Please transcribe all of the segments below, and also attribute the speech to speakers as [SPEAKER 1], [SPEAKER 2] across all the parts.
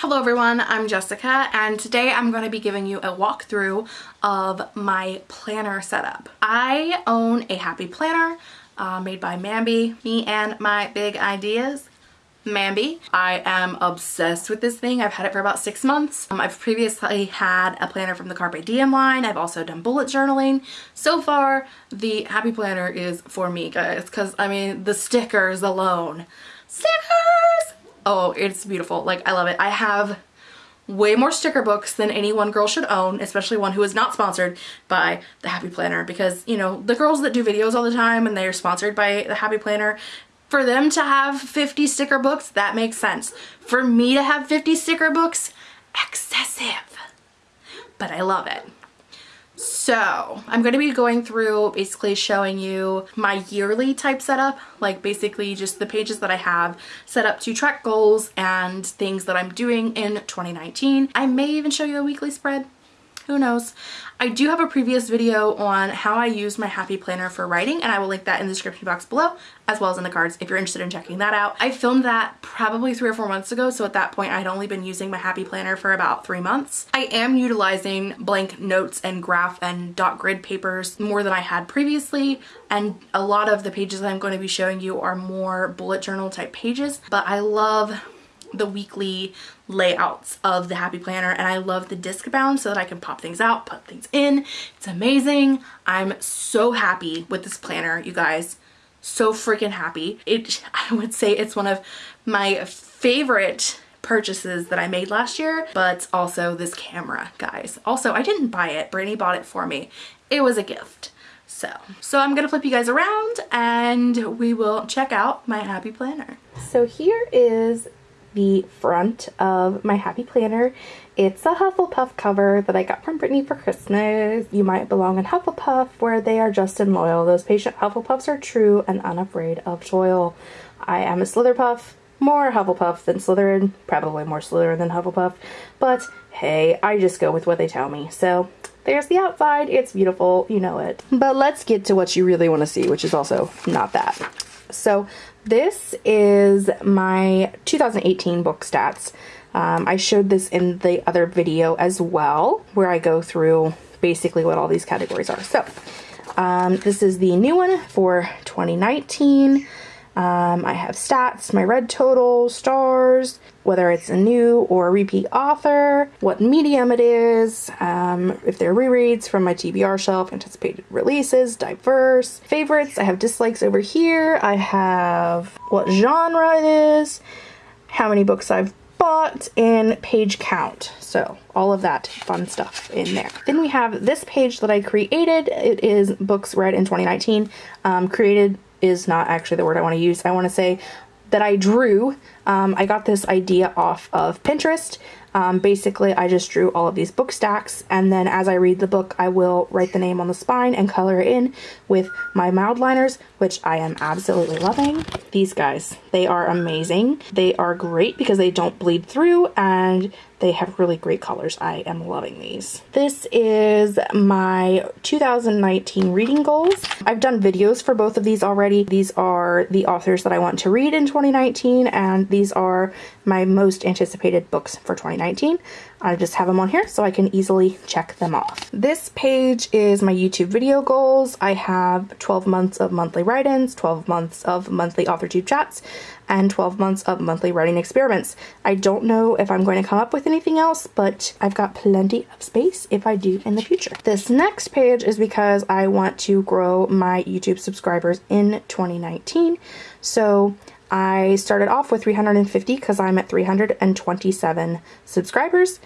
[SPEAKER 1] Hello everyone, I'm Jessica and today I'm going to be giving you a walkthrough of my planner setup. I own a happy planner uh, made by Mambi, me and my big ideas. Mambi. I am obsessed with this thing. I've had it for about six months. Um, I've previously had a planner from the Carpe Diem line. I've also done bullet journaling. So far, the Happy Planner is for me, guys, because, I mean, the stickers alone. Stickers! Oh, it's beautiful. Like, I love it. I have way more sticker books than any one girl should own, especially one who is not sponsored by the Happy Planner because, you know, the girls that do videos all the time and they're sponsored by the Happy Planner, for them to have 50 sticker books, that makes sense. For me to have 50 sticker books, excessive. But I love it. So I'm going to be going through basically showing you my yearly type setup, like basically just the pages that I have set up to track goals and things that I'm doing in 2019. I may even show you a weekly spread who knows. I do have a previous video on how I use my Happy Planner for writing and I will link that in the description box below as well as in the cards if you're interested in checking that out. I filmed that probably three or four months ago so at that point I'd only been using my Happy Planner for about three months. I am utilizing blank notes and graph and dot grid papers more than I had previously and a lot of the pages that I'm going to be showing you are more bullet journal type pages but I love the weekly layouts of the Happy Planner and I love the disc bound so that I can pop things out, put things in. It's amazing. I'm so happy with this planner, you guys. So freaking happy. It, I would say it's one of my favorite purchases that I made last year, but also this camera, guys. Also, I didn't buy it. Brittany bought it for me. It was a gift. So, so I'm gonna flip you guys around and we will check out my Happy Planner. So here is the front of my Happy Planner. It's a Hufflepuff cover that I got from Brittany for Christmas. You might belong in Hufflepuff where they are just and loyal. Those patient Hufflepuffs are true and unafraid of toil. I am a Slitherpuff, more Hufflepuff than Slytherin, probably more Slytherin than Hufflepuff, but hey, I just go with what they tell me. So there's the outside, it's beautiful, you know it. But let's get to what you really want to see, which is also not that. So this is my 2018 book stats. Um, I showed this in the other video as well, where I go through basically what all these categories are. So um, this is the new one for 2019. Um, I have stats, my read total, stars, whether it's a new or a repeat author, what medium it is, um, if they're rereads from my TBR shelf, anticipated releases, diverse, favorites. I have dislikes over here. I have what genre it is, how many books I've bought, and page count. So all of that fun stuff in there. Then we have this page that I created. It is books read in 2019, um, created is not actually the word I want to use. I want to say that I drew. Um, I got this idea off of Pinterest. Um, basically, I just drew all of these book stacks, and then as I read the book, I will write the name on the spine and color it in with my Mildliners, which I am absolutely loving. These guys, they are amazing. They are great because they don't bleed through, and they have really great colors. I am loving these. This is my 2019 reading goals. I've done videos for both of these already. These are the authors that I want to read in 2019 and these are my most anticipated books for 2019. I just have them on here so I can easily check them off. This page is my YouTube video goals. I have 12 months of monthly write-ins, 12 months of monthly AuthorTube chats, and 12 months of monthly writing experiments. I don't know if I'm going to come up with anything else, but I've got plenty of space if I do in the future. This next page is because I want to grow my YouTube subscribers in 2019. So I started off with 350 because I'm at 327 subscribers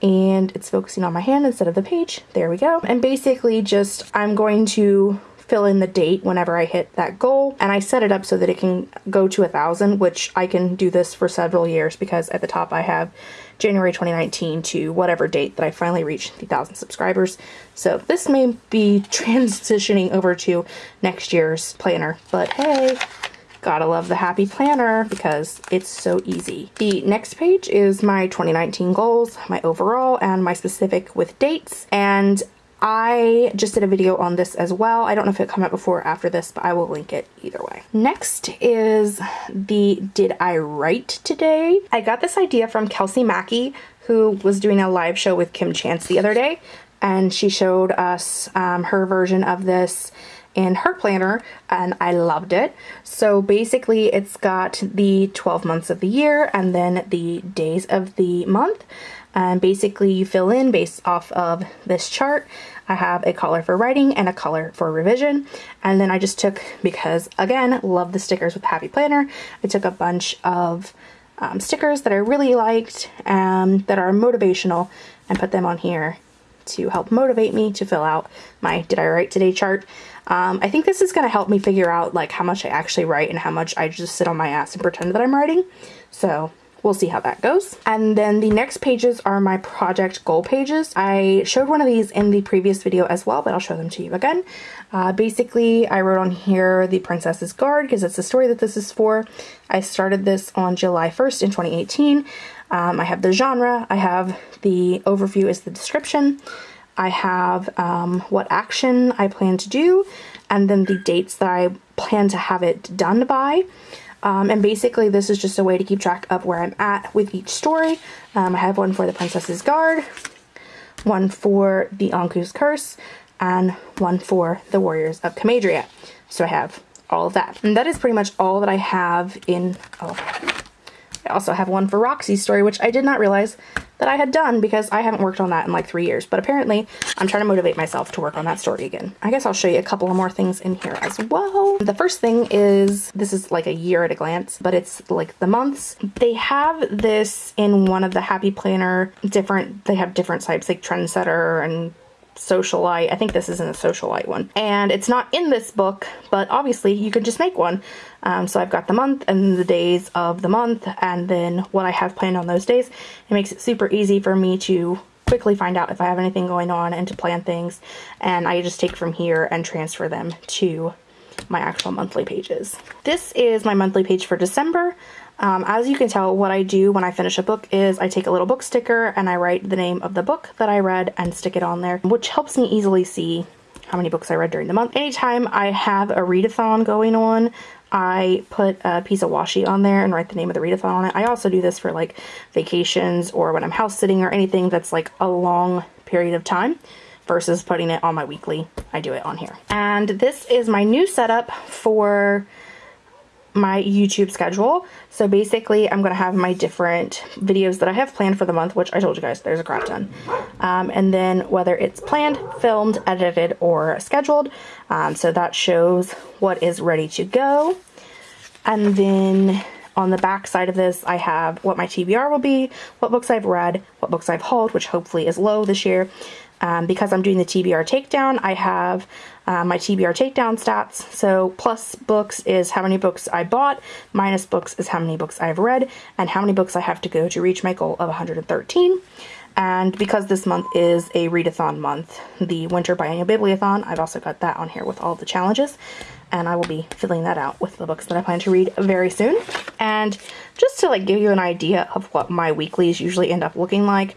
[SPEAKER 1] and it's focusing on my hand instead of the page. There we go. And basically just I'm going to fill in the date whenever I hit that goal and I set it up so that it can go to a thousand which I can do this for several years because at the top I have January 2019 to whatever date that I finally reach the thousand subscribers so this may be transitioning over to next year's planner but hey Gotta love the Happy Planner because it's so easy. The next page is my 2019 goals, my overall, and my specific with dates. And I just did a video on this as well. I don't know if it come out before or after this, but I will link it either way. Next is the Did I Write Today? I got this idea from Kelsey Macke, who was doing a live show with Kim Chance the other day, and she showed us um, her version of this in her planner and I loved it. So basically it's got the 12 months of the year and then the days of the month and basically you fill in based off of this chart. I have a color for writing and a color for revision. And then I just took, because again, love the stickers with Happy Planner, I took a bunch of um, stickers that I really liked um, that are motivational and put them on here to help motivate me to fill out my Did I Write Today chart. Um, I think this is going to help me figure out like how much I actually write and how much I just sit on my ass and pretend that I'm writing. So we'll see how that goes. And then the next pages are my project goal pages. I showed one of these in the previous video as well, but I'll show them to you again. Uh, basically, I wrote on here The Princess's Guard because it's the story that this is for. I started this on July 1st in 2018. Um, I have the genre, I have the overview is the description, I have um, what action I plan to do, and then the dates that I plan to have it done by. Um, and basically this is just a way to keep track of where I'm at with each story. Um, I have one for the Princess's Guard, one for the Anku's Curse, and one for the Warriors of Camadria. So I have all of that. And that is pretty much all that I have in, oh, I also have one for Roxy's story, which I did not realize that I had done because I haven't worked on that in like three years. But apparently I'm trying to motivate myself to work on that story again. I guess I'll show you a couple of more things in here as well. The first thing is, this is like a year at a glance, but it's like the months. They have this in one of the Happy Planner different, they have different types like Trendsetter and socialite. I think this is in the socialite one. And it's not in this book, but obviously you could just make one. Um, so I've got the month and the days of the month and then what I have planned on those days. It makes it super easy for me to quickly find out if I have anything going on and to plan things. And I just take from here and transfer them to my actual monthly pages. This is my monthly page for December. Um, as you can tell, what I do when I finish a book is I take a little book sticker and I write the name of the book that I read and stick it on there, which helps me easily see how many books I read during the month. Anytime I have a readathon going on, I put a piece of washi on there and write the name of the readathon on it. I also do this for like vacations or when I'm house sitting or anything that's like a long period of time versus putting it on my weekly. I do it on here. And this is my new setup for my YouTube schedule. So basically I'm going to have my different videos that I have planned for the month, which I told you guys there's a crap ton. Um, and then whether it's planned, filmed, edited, or scheduled. Um, so that shows what is ready to go. And then on the back side of this, I have what my TBR will be, what books I've read, what books I've hauled, which hopefully is low this year. Um, because I'm doing the TBR takedown, I have uh, my TBR takedown stats. So plus books is how many books I bought, minus books is how many books I've read, and how many books I have to go to reach my goal of 113. And because this month is a readathon month, the Winter Biennial Bibliothon, I've also got that on here with all the challenges. And I will be filling that out with the books that I plan to read very soon. And just to like give you an idea of what my weeklies usually end up looking like,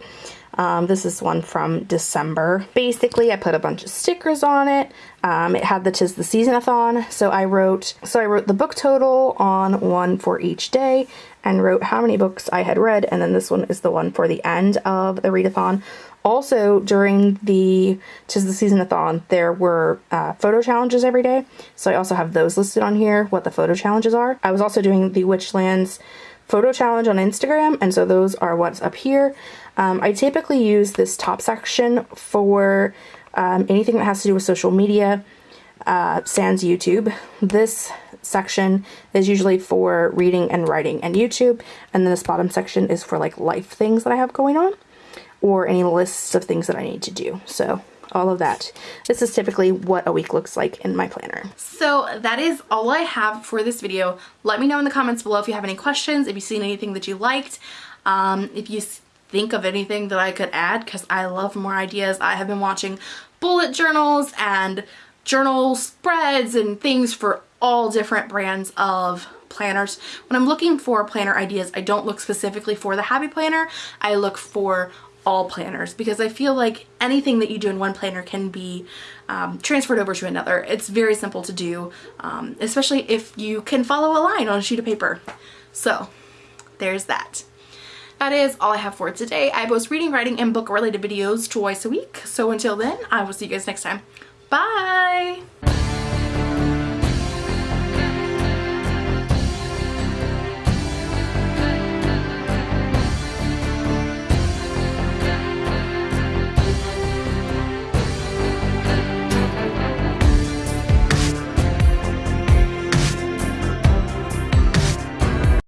[SPEAKER 1] um, this is one from December. Basically, I put a bunch of stickers on it. Um, it had the Tis the Seasonathon, so I wrote so I wrote the book total on one for each day and wrote how many books I had read, and then this one is the one for the end of the readathon. Also, during the Tis the Seasonathon, there were uh, photo challenges every day, so I also have those listed on here, what the photo challenges are. I was also doing the Witchlands photo challenge on Instagram, and so those are what's up here. Um, I typically use this top section for um, anything that has to do with social media, uh, sans YouTube. This section is usually for reading and writing and YouTube, and then this bottom section is for like life things that I have going on, or any lists of things that I need to do. So all of that. This is typically what a week looks like in my planner. So that is all I have for this video. Let me know in the comments below if you have any questions, if you've seen anything that you liked, um, if you think of anything that I could add because I love more ideas. I have been watching bullet journals and journal spreads and things for all different brands of planners. When I'm looking for planner ideas, I don't look specifically for the Happy Planner. I look for all planners because I feel like anything that you do in one planner can be um, transferred over to another. It's very simple to do, um, especially if you can follow a line on a sheet of paper. So there's that. That is all I have for today. I post reading, writing, and book related videos twice a week. So until then, I will see you guys next time. Bye!